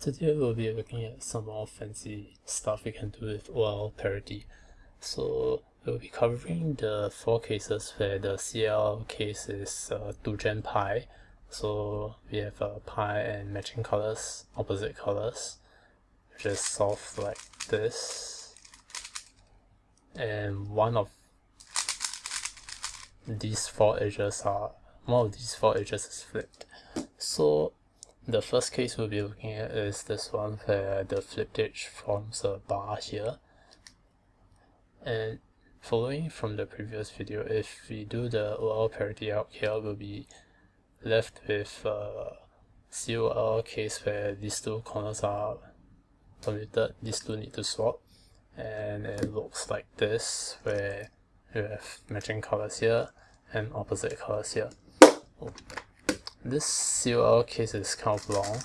Today we'll be looking at some more fancy stuff we can do with OLL parity. So we'll be covering the four cases where the CL case is uh, 2 gen pi. So we have uh, pi and matching colors, opposite colors, which is solved like this. And one of these four edges are, one of these four edges is flipped. So the first case we'll be looking at is this one where the flipped edge forms a bar here. And following from the previous video, if we do the OLL parity out here, we'll be left with a COLL case where these two corners are permitted, these two need to swap. And it looks like this, where you have matching colors here and opposite colors here. Oh this COLL case is kind of long.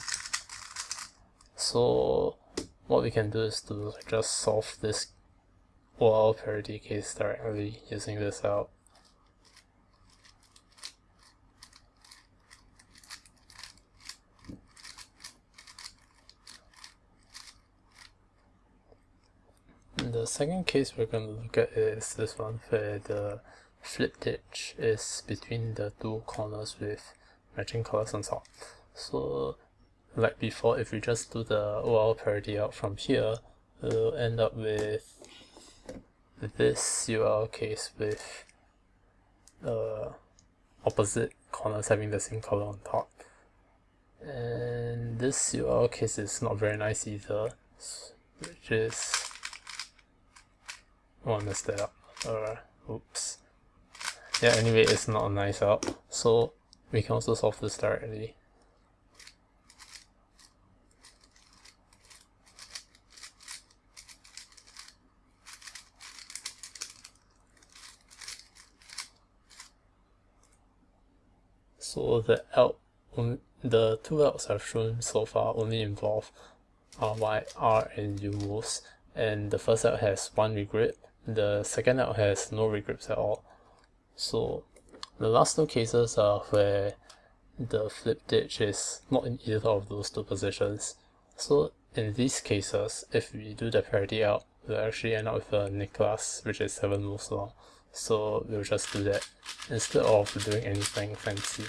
So what we can do is to just solve this OLL parity case directly using this out The second case we're going to look at is this one where the flip edge is between the two corners with matching colors and so on. So like before, if we just do the OLL parity out from here, we'll end up with this UL case with uh, opposite corners having the same color on top. And this UL case is not very nice either, which is... Oh, I messed that up. Uh, oops. Yeah, anyway, it's not nice out. So we can also solve this directly. So the L, the two L's I've shown so far only involve R, Y, R, and U moves, and the first L has one regrip, the second L has no regrips at all. So the last two cases are where the flip ditch is not in either of those two positions. So in these cases, if we do the parity out, we'll actually end up with a necklace which is 7 moves long. So we'll just do that instead of doing anything fancy.